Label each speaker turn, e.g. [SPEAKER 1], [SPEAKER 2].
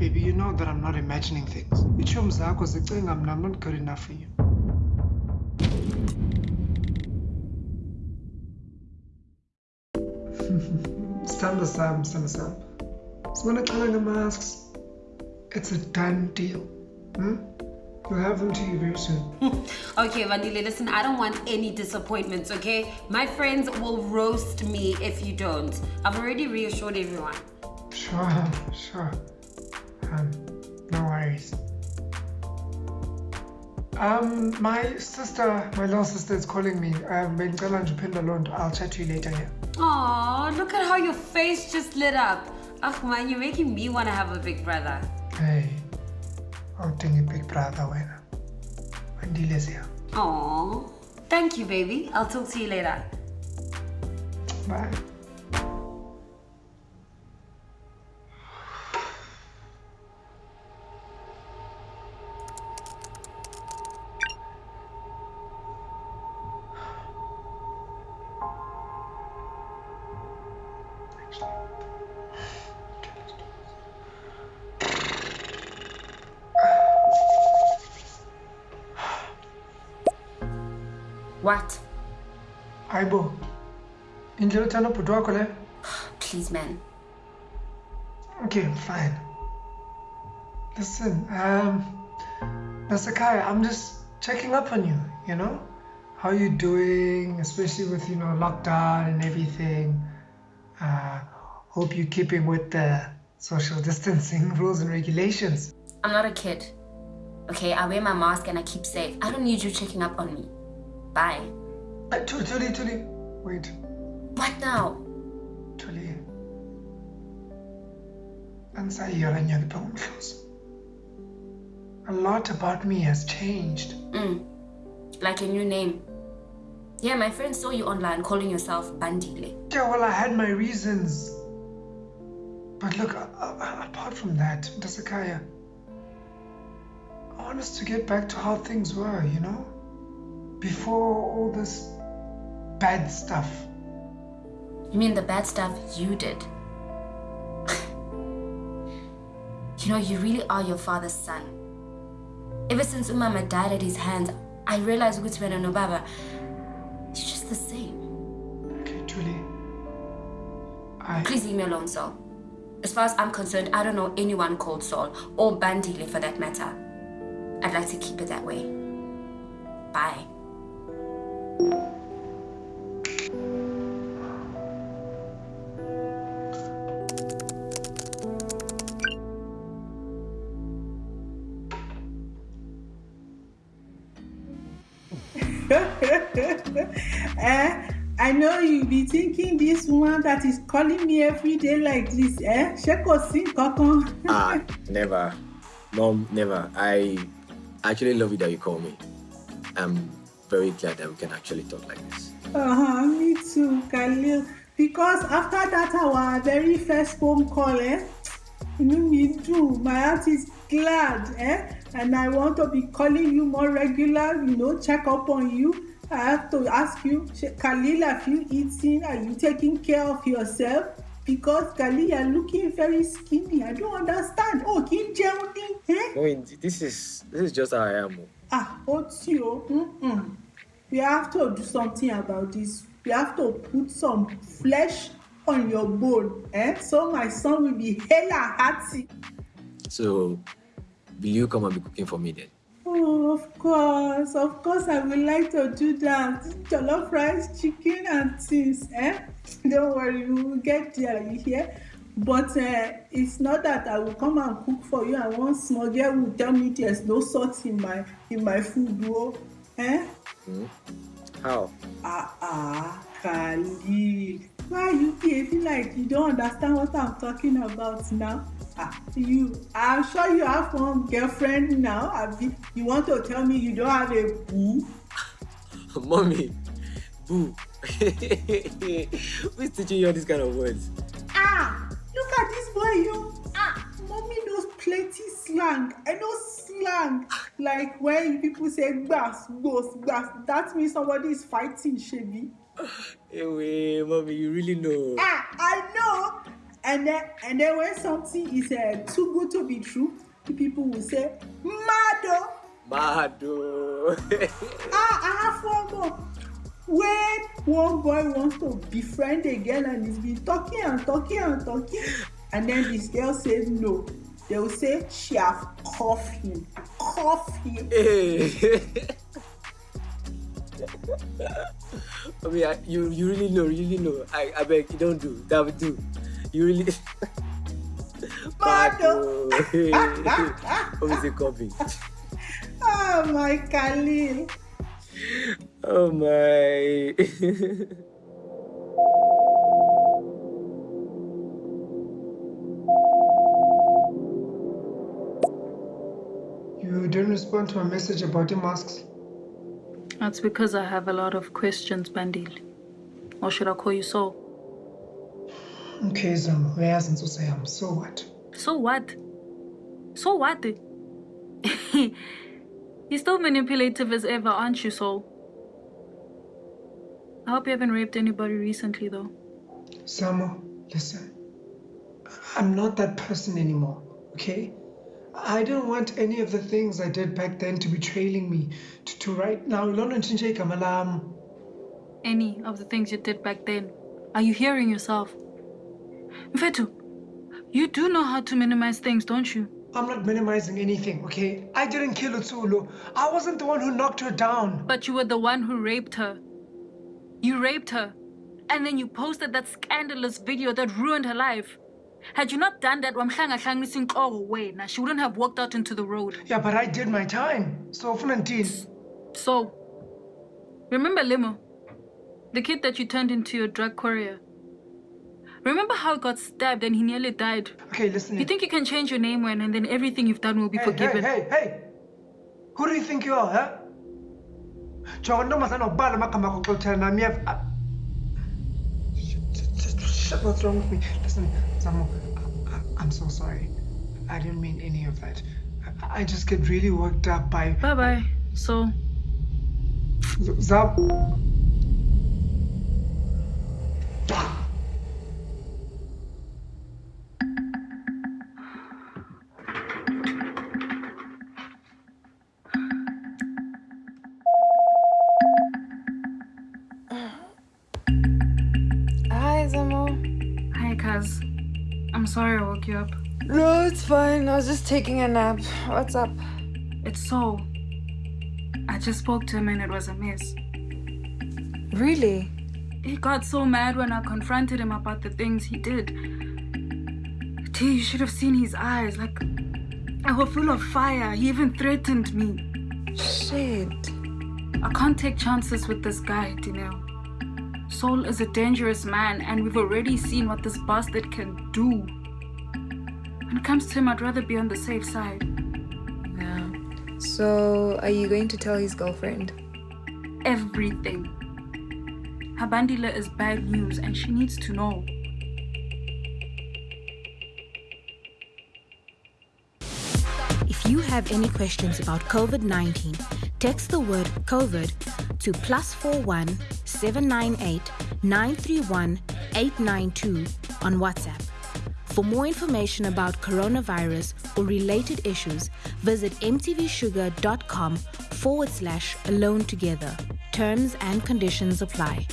[SPEAKER 1] Baby, you know that I'm not imagining things. Ichomi zakho zicinga mna I'm not good enough for you. Sithando sam, sithando sam. Sibona xala nge-masks. It's a done deal. Hmm? We'll have them to you very soon.
[SPEAKER 2] Okay, Bandile, listen, I don't want any disappointments, okay? My friends will roast me if you don't. I've already reassured everyone.
[SPEAKER 1] Sure, sure. Um, no worries. Um, my sister, my little sister is calling me. Um, bengicela nje uphendula loo nto. I'll chat to you later, yeah?
[SPEAKER 2] Aw, look at how your face just lit up. Ugh, man, you're making me want to have a big brother.
[SPEAKER 1] Hey, awudinga big brother wena. Andile siya.
[SPEAKER 2] Aw, thank you, baby. I'll talk to you later.
[SPEAKER 1] Bye.
[SPEAKER 2] What?
[SPEAKER 1] Hayibo. Indlela uthanda ubhuti wakho le?
[SPEAKER 2] Please, man.
[SPEAKER 1] Okay, fine. Listen, um, Nasakai, I'm just checking up on you, you know? How are you doing, especially with, you know, lockdown and everything. Uh, hope you're keeping with the social distancing rules and regulations.
[SPEAKER 3] I'm not a kid. Okay, I wear my mask and I keep safe. I don't need you checking up on me. Bye.
[SPEAKER 1] Uh, Tuli, Tuli. Wait,
[SPEAKER 3] What now?
[SPEAKER 1] Tuli. Ansayiyala nyakipha umhloso. A lot about me has changed.
[SPEAKER 3] Mm. Like a new name. Yeah, my friend saw you online calling yourself Bandile.
[SPEAKER 1] Yeah, well, I had my reasons. But look, uh, uh, apart from that, Dasakaya, I want us to get back to how things were, you know? Before all this bad stuff.
[SPEAKER 3] You mean the bad stuff you did? you know, you really are your father's son. Ever since Umama died at his hands, I realized Gutman and Obaba, you're just the same.
[SPEAKER 1] Okay, Julie. I.
[SPEAKER 3] Please leave me alone, Saul. As far as I'm concerned, I don't know anyone called Saul, or Bandile for that matter. I'd like to keep it that way. Bye.
[SPEAKER 4] eh? I know you be thinking this woman that is calling me every day like this, eh? Ṣé kò sí?
[SPEAKER 5] Ah, never. Mom, never. I actually love it that you call me. I'm very glad that we can actually talk like this.
[SPEAKER 4] Uh-huh, me too, Khalil. Because after that our very first phone call, eh? Inú mi too. my heart is glad, eh? And I want to be calling you more regular, you know, check up on you. I have to ask you, Khalil, have you eaten? Are you taking care of yourself? Because Khalil, you're looking very skinny. I don't understand. Oh, kí n jẹun ní, eh?
[SPEAKER 5] No, this is this is just how I am. oh.
[SPEAKER 4] Ah, ó tí o. Mm-mm. We have to do something about this. We have to put some flesh on your bone, eh? So my son will be hella hearty.
[SPEAKER 5] So, will you come and be cooking for me then?
[SPEAKER 4] Oh, of course, of course, I would like to do that. Jollof rice, chicken, and things, eh? Don't worry, we will get there, you hear? But uh, it's not that I will come and cook for you and one small girl will tell me there's no salt in my in my food, oh, eh?
[SPEAKER 5] Hmm? How?
[SPEAKER 4] Ah ah, Khalil. Why are you behaving like you don't understand what I'm talking about now? You, I'm sure you have one girlfriend now. Abi, you want to tell me you don't have a boo?
[SPEAKER 5] Mommy, boo. Who's teaching you all these kind of words?
[SPEAKER 4] Ah, look at this boy, you. Ah, mommy knows plenty slang. I know slang. Like when people say gbas, gbos, gbas, that means somebody is fighting, Shebi.
[SPEAKER 5] Anyway, mommy, you really know.
[SPEAKER 4] Ah, I know. And then and then when something is uh, too good to be true, the people will say, Mado.
[SPEAKER 5] Mado.
[SPEAKER 4] ah, I have one more. When one boy wants to befriend a girl and he's been talking and talking and talking, and then this girl says no, they will say she have cuffed him. Cuff him.
[SPEAKER 5] Hey. I mean, I, you you really know, really know. I, I beg you don't do that. Would do. You really.
[SPEAKER 4] Mado.
[SPEAKER 5] What is it copy?
[SPEAKER 4] Oh my Khalil.
[SPEAKER 5] Oh my.
[SPEAKER 1] You didn't respond to my message about the masks.
[SPEAKER 6] That's because I have a lot of questions, Bandil. Or should I call you Saul?
[SPEAKER 1] Okay, Zam, uyazi insusa yam. So what?
[SPEAKER 6] So what? So what? You're still manipulative as ever, aren't you, Saul? I hope you haven't raped anybody recently, though.
[SPEAKER 1] Samo, listen. I'm not that person anymore, okay? I don't want any of the things I did back then to be trailing me to, to right now. Lona ntshintshe igama lam.
[SPEAKER 6] Any of the things you did back then. Are you hearing yourself? Mfetu, you do know how to minimize things, don't you?
[SPEAKER 1] I'm not minimizing anything, okay? I didn't kill Utsulu. I wasn't the one who knocked her down.
[SPEAKER 6] But you were the one who raped her. You raped her. And then you posted that scandalous video that ruined her life. Had you not done that, inhloko wena, she wouldn't have walked out into the road.
[SPEAKER 1] Yeah, but I did my time. So ufuna ndithini?
[SPEAKER 6] So, remember Limo? The kid that you turned into your drug courier. Remember how he got stabbed and he nearly died?
[SPEAKER 1] Okay, listen.
[SPEAKER 6] You think you can change your name when and then everything you've done will be
[SPEAKER 1] hey,
[SPEAKER 6] forgiven?
[SPEAKER 1] Hey, hey, hey! Who do you think you are, huh? Jonga ntombazana ubala amagama akho xa uthela nami uyeva- Ah. Shit, what's wrong with me? Listen, Samo, I, I'm so sorry. I didn't mean any of that. I, I just get really worked up by
[SPEAKER 6] Bye bye. So,
[SPEAKER 1] Zab.
[SPEAKER 6] Kaz. I'm sorry I woke you up.
[SPEAKER 7] No, it's fine. I was just taking a nap. What's up?
[SPEAKER 6] It's Saul. I just spoke to him and it was a mess.
[SPEAKER 7] Really?
[SPEAKER 6] He got so mad when I confronted him about the things he did. T, you should have seen his eyes. Like, they were full of fire. He even threatened me.
[SPEAKER 7] Shit.
[SPEAKER 6] I can't take chances with this guy, Dineo. Saul is a dangerous man, and we've already seen what this bastard can do. When it comes to him, I'd rather be on the safe side.
[SPEAKER 7] Yeah. So, are you going to tell his girlfriend?
[SPEAKER 6] Everything. Her Habandila is bad news, and she needs to know.
[SPEAKER 8] If you have any questions about COVID 19, text the word COVID to plus 41 798 931 892 on WhatsApp. For more information about coronavirus or related issues, visit mtvshuga.com forward slash alone together. Terms and conditions apply.